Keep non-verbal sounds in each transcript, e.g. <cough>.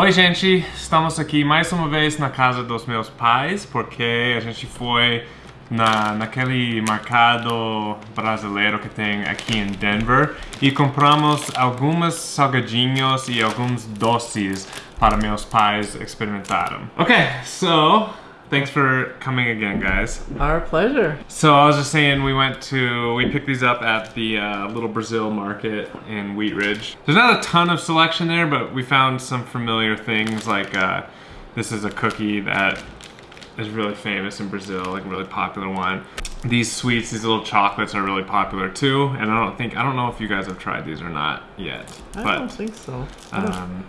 Oi, gente! Estamos aqui mais uma vez na casa dos meus pais, porque a gente foi na, naquele mercado brasileiro que tem aqui em Denver e compramos alguns salgadinhos e alguns doces para meus pais experimentarem. Okay, so thanks for coming again, guys. Our pleasure. So I was just saying, we went to, we picked these up at the uh, Little Brazil Market in Wheat Ridge. There's not a ton of selection there, but we found some familiar things like uh, this is a cookie that is really famous in Brazil, like a really popular one. These sweets, these little chocolates are really popular too, and I don't think, I don't know if you guys have tried these or not yet, I but don't think so. I don't, um,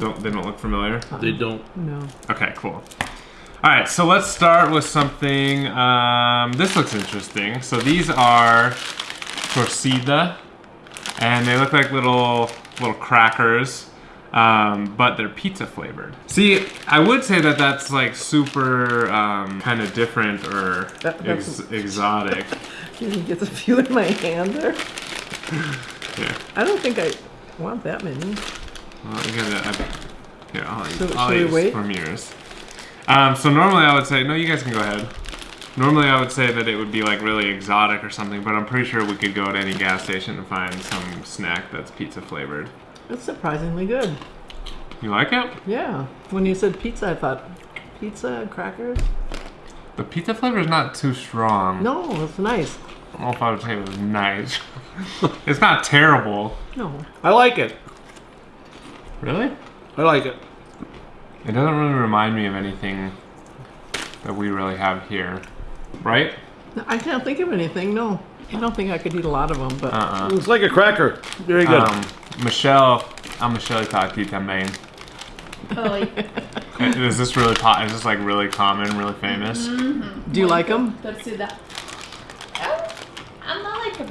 don't, they don't look familiar? They don't. no. Okay, cool. All right, so let's start with something. Um, this looks interesting. So these are torcida, and they look like little little crackers, um, but they're pizza flavored. See, I would say that that's like super um, kind of different or That- ex- exotic. <laughs> You can get a few in my hand there. Yeah. I don't think I want that many. Well, I get it. I, here, I'll So, I'll should we eat wait? from yours. Um, so normally I would say, no, you guys can go ahead. Normally I would say that it would be like really exotic or something, but I'm pretty sure we could go to any gas station and find some snack that's pizza flavored. It's surprisingly good. You like it? Yeah. When you said pizza, I thought pizza and crackers. The pizza flavor is not too strong. No, it's nice. I don't know if I would say it was nice. <laughs> it's not terrible. No. I like it. Really? I like it. It doesn't really remind me of anything that we really have here. Right? I can't think of anything. No. I don't think I could eat a lot of them, but Uh-uh. It's like a cracker. Very good. Um, Michelle, a Michelle tá aqui também. Oi. Is this really po- is this like really common, really famous? do you like them? Torcida. Uh, I'm not like a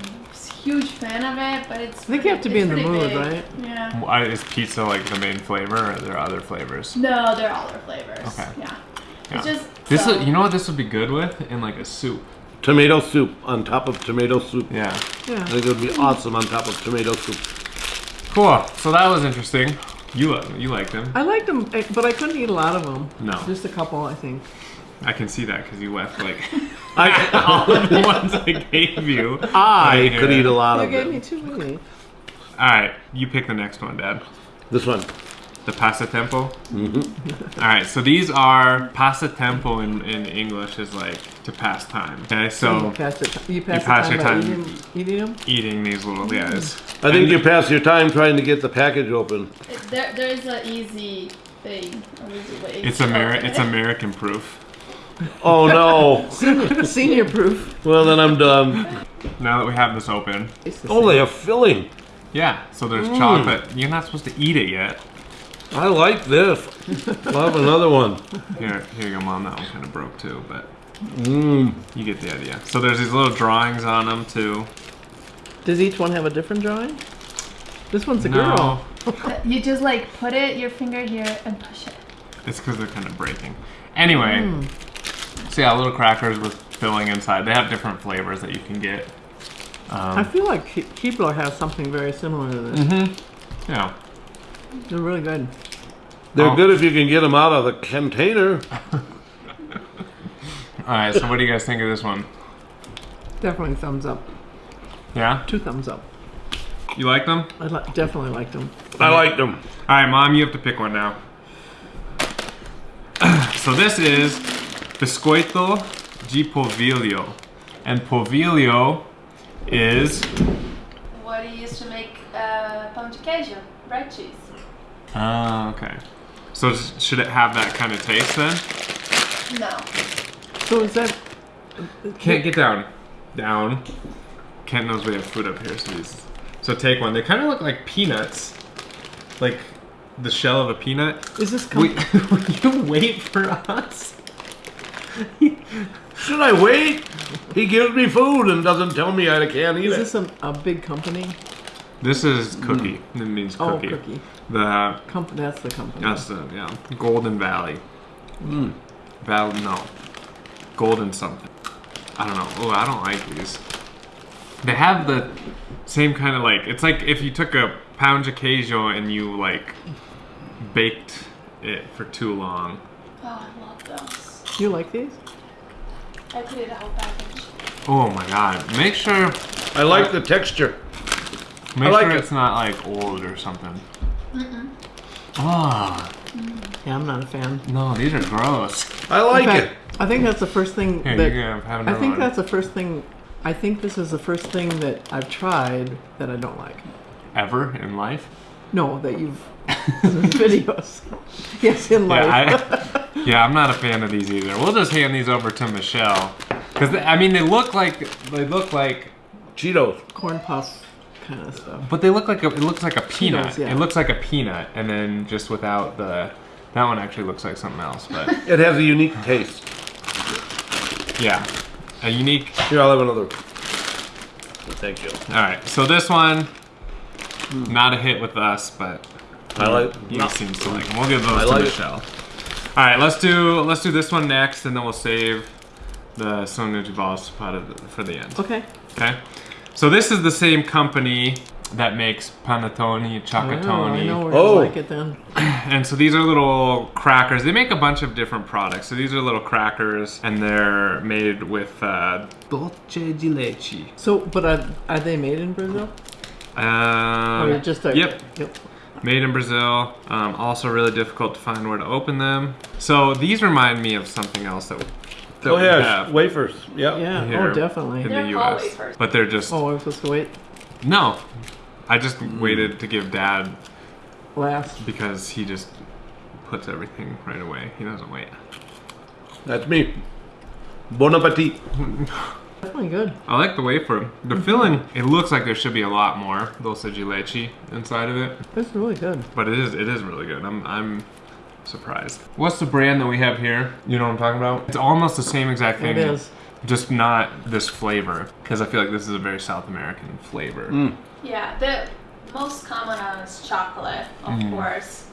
huge fan of it, but it's. I think you have to be in the mood, big. right? Yeah. Why is pizza like the main flavor, or are there other flavors? No, they're all their flavors. Okay. Yeah. Yeah. It's just. This so, is, you know what this would be good with in like a soup. tomato soup on top of tomato soup. Yeah. yeah. I think it would be awesome on top of tomato soup. Cool. So that was interesting. You li- you liked them. I liked them, eh, but I couldn't eat a lot of them. No. Just a couple, I think. I can see that because you left like <laughs> I, all of the ones I gave you. I Right could here. eat a lot You of gave me too many. All right, you pick the next one, Dad. This one. The passatempo. Mm-hmm. <laughs> All right, so these are passatempo in, in English is like to pass time. Okay, you so pass it. You pass, pass the your time, time. eating, eating them. eating these little guys. I think you pass your time trying to get the package open. There, there's an easy thing. An easy way. It's to Ameri- open It's. American proof. Oh no. <laughs> Senior proof. well then I'm done. Now that we have this open, It's the Oh, same. they have filling. yeah. So there's Mm. chocolate. You're not supposed to eat it yet. I like this. <laughs> I'll have another one. Here, here you go, mom. That one kind of broke too, but Mmm. you get the idea. So there's these little drawings on them too. Does each one have a different drawing? This one's a No, girl. <laughs> You just like put it your finger here and push it. it's because they're kind of breaking. Anyway, Hmm. So yeah, little crackers with filling inside. They have different flavors that you can get. I Um, feel like Ke- Keebler has something very similar to this. Mm-hmm. yeah. They're really good. They're Oh. good if you can get them out of the container. <laughs> All right. So what do you guys think of this one? Definitely thumbs up. Yeah. Two thumbs up. You like them? I li- definitely liked them. I liked them. All right, mom. You have to pick one now. <clears throat> so this is biscoito de polvilho, and polvilho is What do you use to make uh, pão de queijo? Bread cheese. Oh, okay. So should it have that kind of taste then? No. So is that? Can't get down. Down. Kent knows we have food up here, so these. So take one. They kind of look like peanuts, like the shell of a peanut. Is this? Com- Wait, <laughs> will you wait for us? <laughs> Should I wait? He gives me food and doesn't tell me I can't eat is it. this a, a big company? This is cookie. Hmm. It means Cookie. Oh, cookie. cookie. The Com- that's the company. that's the yeah Golden Valley. Hmm. Val no, Golden something. I don't know. Oh, I don't like these. They have the same kind of like. It's like if you took a pound of queso and you like baked it for too long. Oh, I love those. You like these? I could eat a whole package. Oh my god. Make sure I like the texture. make like sure it. it's not like old or something. Ah, Yeah, I'm not a fan. no, these are gross. I like fact, it. I think that's the first thing Here, that you can have I think one. that's the first thing. I think this is the first thing that I've tried that I don't like. ever in life. No, that you've <laughs> videos. Yes, in life. Yeah, I, <laughs> yeah, I'm not a fan of these either. We'll just hand these over to Michelle because I mean they look like they look like, Cheetos. Corn puffs kind of stuff. but they look like a, it looks like a peanut. yeah. It looks like a peanut, and then just without the that one actually looks like something else. But <laughs> It has a unique taste. yeah, a unique. Here, I'll have another. Thank you. All right, so this one, hmm. not a hit with us, but I like. he no. seems to like. 'em. We'll give those I to like it. Michelle. All right, let's do let's do this one next, and then we'll save the Sonuji balls part of the, for the end. Okay. Okay. So this is the same company that makes panettone, Oh, I chocolate, know where Oh. you like it then. <clears throat> and so these are little crackers. They make a bunch of different products. So these are little crackers, and they're made with uh, dulce de leche. So, but are, are they made in Brazil? Um, or just a, yep, Yep. Made in Brazil. Um, also really difficult to find where to open them. So these remind me of something else that, that Oh we yeah, have wafers. Yeah. Yeah. oh, definitely. in They're the called U.S. wafers. But they're just Oh, I was supposed to wait no. I just waited to give Dad last. because he just puts everything right away. He doesn't wait. That's me. Bon appetit. <laughs> Definitely good. I like the wafer. The filling, it looks like there should be a lot more dulce de leche inside of it, It's really good. but it is it is really good. I'm I'm surprised. What's the brand that we have here? You know what I'm talking about? It's almost the same exact thing. It is. Just not this flavor because I feel like this is a very South American flavor. Yeah, the most common one is chocolate, of Mm. course.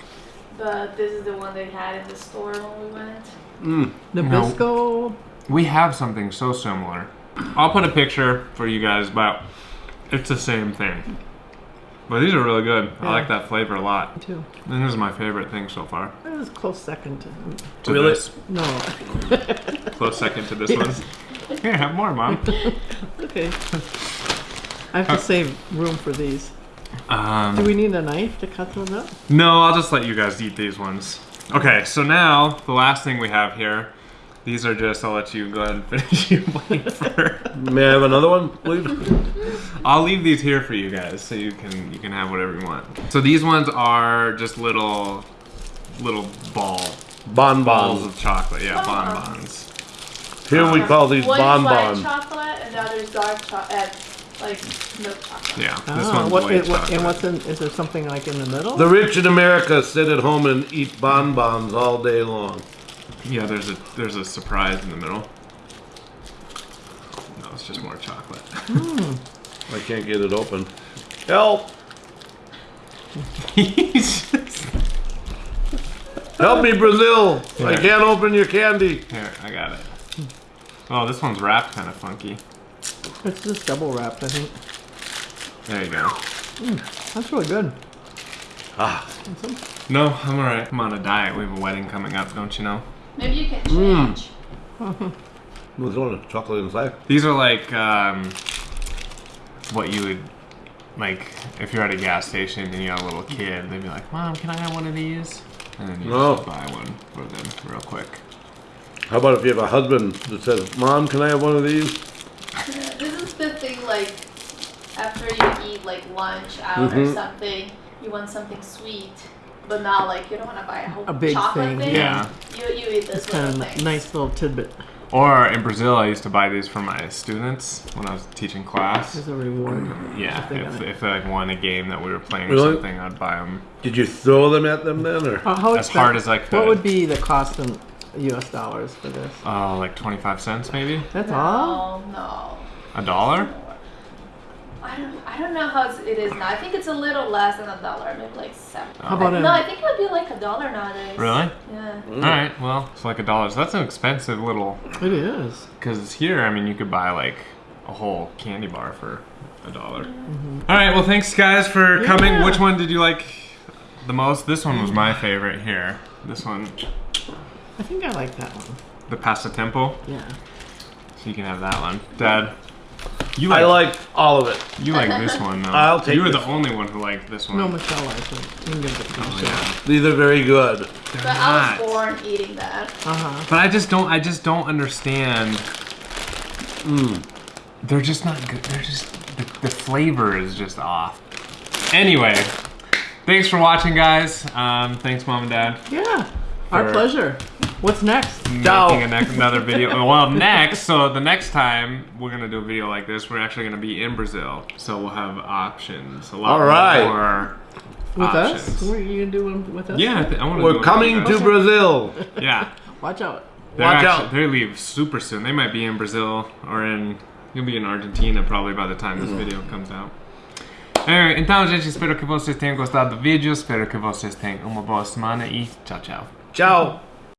But this is the one they had in the store when we went. Mm. Nabisco. We have something so similar. I'll put a picture for you guys, but it's the same thing. But these are really good. I like that flavor a lot. Too. And this is my favorite thing so far. It was close second to. To Really? this. No. <laughs> Close second to this one. <laughs> Here, have more, Mom. <laughs> okay. I have to save room for these. Do Um, we need a knife to cut those up? no, I'll just let you guys eat these ones. Okay, so now the last thing we have here. These are just. I'll let you go ahead and finish <laughs> your wafer. <laughs> May I have another one, please? <laughs> I'll leave these here for you guys, so you can you can have whatever you want. So these ones are just little little ball Bon balls bons. of chocolate. Yeah, Bonbons. bonbons. Here we call these one bon white bons. chocolate and the other is dark chocolate, like milk chocolate. Yeah, this Ah, one's what, white it- what- chocolate. and what's in? Is there something like in the middle? The rich in America sit at home and eat bonbons all day long. Yeah, there's a there's a surprise in the middle. No, it's just more chocolate. I can't get it open. Help! He's just- Help me, Brazil! I can't open your candy. Here, I got it. Oh, this one's wrapped kind of funky. It's just double wrapped, I think. There you go. That's really good. Ah, No, I'm alright. I'm on a diet. We have a wedding coming up, don't you know? Maybe you can Mm. change. <laughs> there's one chocolate inside. These are like um, what you would like if you're at a gas station and you have a little kid. They'd be like, "Mom, can I have one of these?" And then you No. just buy one for them real quick. How about if you have a husband that says, Mom, can I have one of these? Yeah, This is the thing, like, after you eat, like, lunch out or Mhm. something, you want something sweet. But not, like, you don't want to buy a whole A big chocolate thing, thing. yeah. You, you eat this It's kind little of thing. nice little tidbit Or in Brazil, I used to buy these for my students when I was teaching class. as a reward. Yeah, they if, if they like won a game that we were playing or Really? something, I'd buy them Did you throw them at them then, or? How, how as expen- hard as I could. What would be the cost in U.S. dollars for this? Oh, like 25 cents maybe? That's all. no, no. A dollar? I don't, I don't know how it's- now. I think it's a little less than a dollar, maybe like seven. How about no, I think it would be like a dollar nowadays. Really? Yeah. All right, well, it's like a dollar. So that's an expensive little. It is. Because here, I mean, you could buy like a whole candy bar for a dollar. Mhm. All right, well, thanks guys for coming. Yeah. Which one did you like? the most. This one was my favorite here. This one, I think I like that one. the Pasta Temple. Yeah. So you can have that one, Dad. You I like, like all of it. you like this one though. I'll take You were the only one who liked this one. No, Michelle likes it. You can give it to Oh, Michelle. yeah. These are very good. But They're I was not. born eating that. Uh huh. But I just don't. I just don't understand. Mm. They're just not good. They're just the, the flavor is just off. Anyway, thanks for watching, guys. Um, thanks, mom and dad. Yeah. Our pleasure. What's next? Ciao. Making a ne- another video. <laughs> Well, next, so the next time we're gonna do a video like this, we're actually gonna be in Brazil, so we'll have options. A lot All right. more With us? options. What are you gonna do one with us? Yeah, I, I want to. We're coming to Brazil. Yeah, <laughs> Watch out. they're Watch actually, out. They leave super soon. They might be in Brazil or in. You'll be in Argentina probably by the time this mm-hmm. video comes out. Anyway, então, gente, espero que vocês tenham gostado do vídeo. Espero que vocês tenham uma boa semana e tchau, tchau. Ciao.